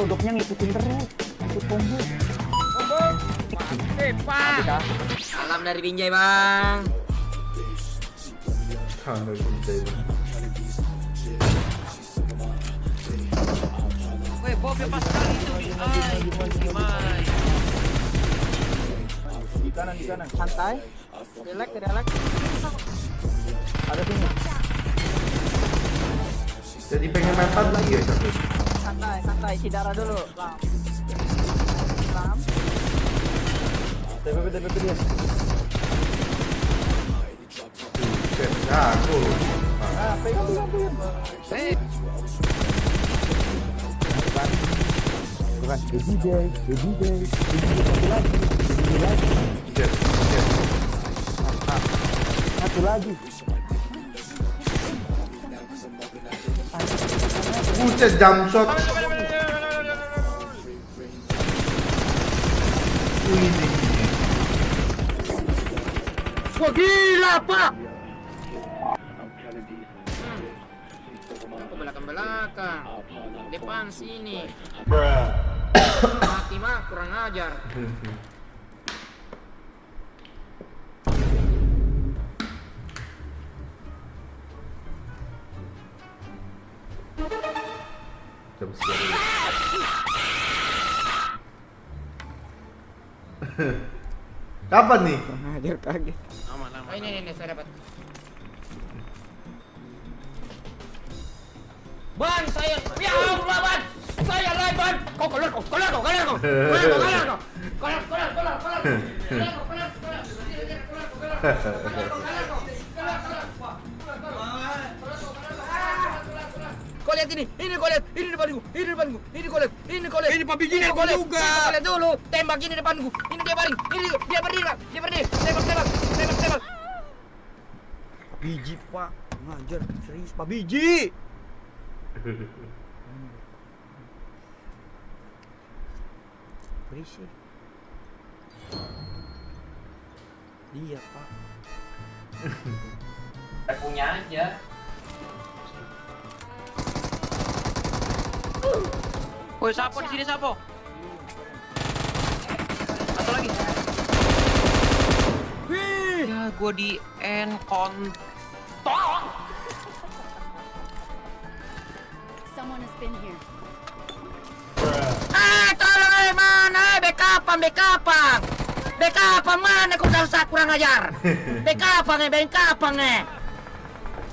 Ini kodoknya ngikutin terus. Ikut combo. Eh, Pak. Salam dari Binjai, Bang. Salam dari Binjai, Bang. Weh, Bob pas kali itu di gimana? Di kanan, di kanan. Santai. Relax, relax. Ada sini. Jadi pengen mepet lagi ya tapi. Santai, santai. Isi darah dulu. Lam. Lam. TPP, TPP dia. Jago. Ah, pegang pegang. Eh, Bukan. Baby day satu lagi. Baby day lagi. Satu lagi. Buset, jump shot. Wah, gila, Pak. belakang-belakang. Depan sini. Mati mah kurang ajar. Kapan nih? Ajar kaget. aman aman. Oh, ini, ini, ini, saya dapat. Ban, saya, ya Allah, ban, saya lah, ban. Kau keluar, kau keluar, kau keluar, kau keluar, kau keluar, kau keluar, keluar, keluar, keluar, keluar, keluar, kau keluar, keluar, keluar, kau keluar, keluar, kau keluar, keluar, lihat ini, ini kau lihat, ini depanku, ini depanku, ini kau lihat, ini kau lihat, Ini Pak Biji ini aku kau lihat, juga. ini kau lihat dulu, tembak ini depanku, ini dia baring, ini dia berdiri, Pak. dia berdiri, tembak, tembak, tembak, tembak. Biji pak, ngajar. Serius pak. Biji. Berisik. Dia pak. punya aja. Woi sapo di sini sapo. Satu lagi. Ya gua di end kontol. Someone has been here. Eh, tolong eh, mana eh, backupan, backupan. Backupan mana kau salsa kurang ajar. Backupan eh, backupan eh.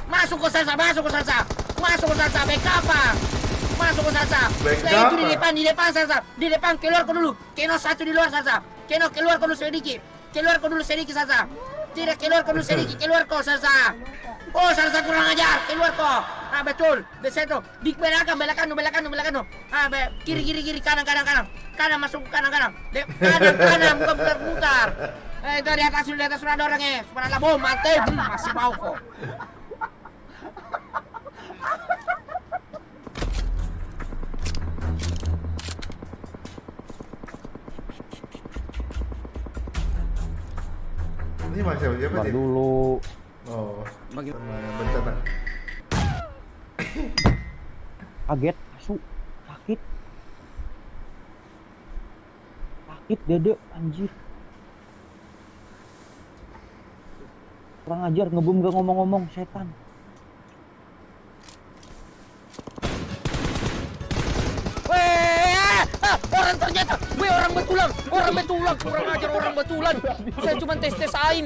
Masuk ke salsa, masuk ke salsa. Masuk ke salsa, backupan. Masuk ke salsa. Saya itu di depan, di depan salsa. Di depan keluar kau dulu. Keno satu di luar salsa. Keno keluar kau dulu sedikit. Keluar kau dulu sedikit salsa. Tidak keluar kau dulu sedikit, keluar kau salsa. Oh, salsa kurang ajar, keluar kau. Ah betul, di situ. Di belakang, belakang, belakang, belakang. Ah, be, kiri, kiri, kiri, kanan, kanan, kanan. Kanan masuk ke kanan, kanan. De, kanan, kanan, bukan putar, putar. Eh, itu di atas, di atas sudah ada orangnya. Subhanallah, bom, mati. Masih mau kok. Ini masih siapa siapa Bar sih? dulu. Oh, bencana. Kaget, asu. Sakit. Sakit dede, anjir. Kurang ajar, ngebom gak ngomong-ngomong, setan. Weh, ah, orang ternyata, weh orang betulan, orang betulan, kurang ajar orang betulan. Saya cuma tes tesain.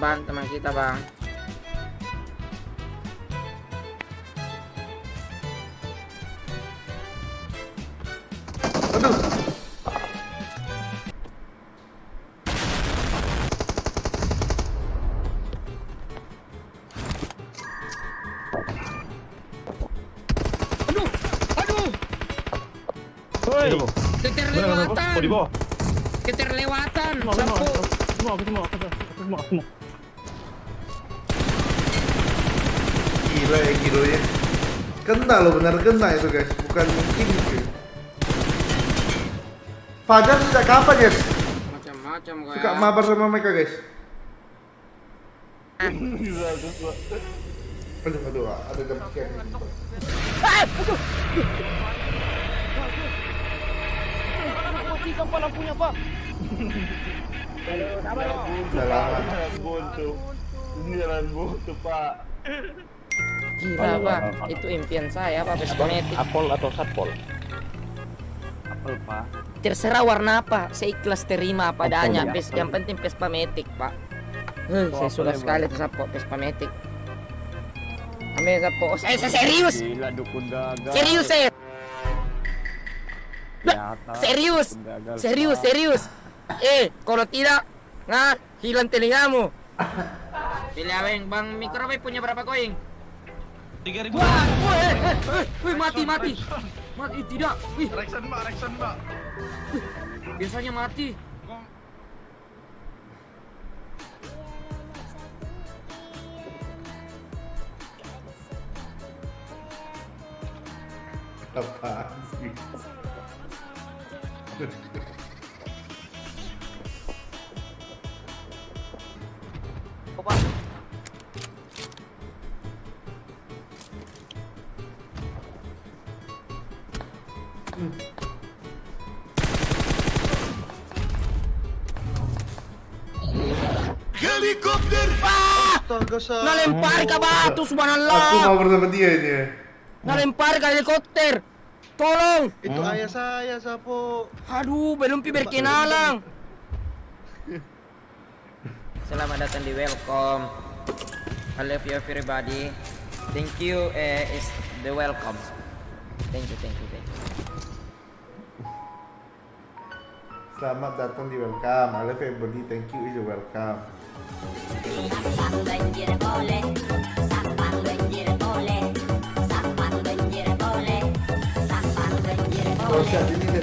Bang, teman kita bang. Aduh, Aduh, aduh, Woi, keterlewatan, Oh, di bawah. keterlewatan. Semua, semua, Sapu. semua, aku semua, aku semua, aku semua. gila ya. Kena loh, benar kena itu guys, bukan mungkin guys. Fajar sejak kapan guys? Macam-macam kok Suka ya. mabar sama mereka guys. Aduh, aduh, ada jam sekian. Mati sampai lampunya, Pak. Lama. buntu. Ini jalan buntu, Pak. Gila pak, itu impian saya pak Matic. Apol atau satpol? Apel, Pak. Terserah warna apa, saya ikhlas terima apa adanya. ya, yang penting Vespa Matic pak. Heh, saya suka ya, sekali tuh sapo Vespa Matic. Sapo, oh, saya, saya serius, Gila dukun gagal. serius saya, Ternyata serius, gagal, serius, Pak. serius. Eh, kalau tidak, nah hilang telingamu. Pilih aweng, bang mikrobe punya berapa koin? Tiga ribu. Wah, woi, eh, eh, eh, woi, mati, mati, mati, tidak, wih, Reksan mbak, reksan mbak. biasanya mati. Apaan sih? Astaga, sa. Nalempar ke batu, Aku subhanallah. mau bersama dia ini. ya. Nalempar ke helikopter. Tolong. Itu ayah saya, Sapo. Aduh, belum pi berkenalan. Selamat datang di welcome. I love you everybody. Thank you eh, is the welcome. Thank you, thank you, thank you. Selamat datang di welcome. I love everybody. Thank you is your welcome. Agora, se a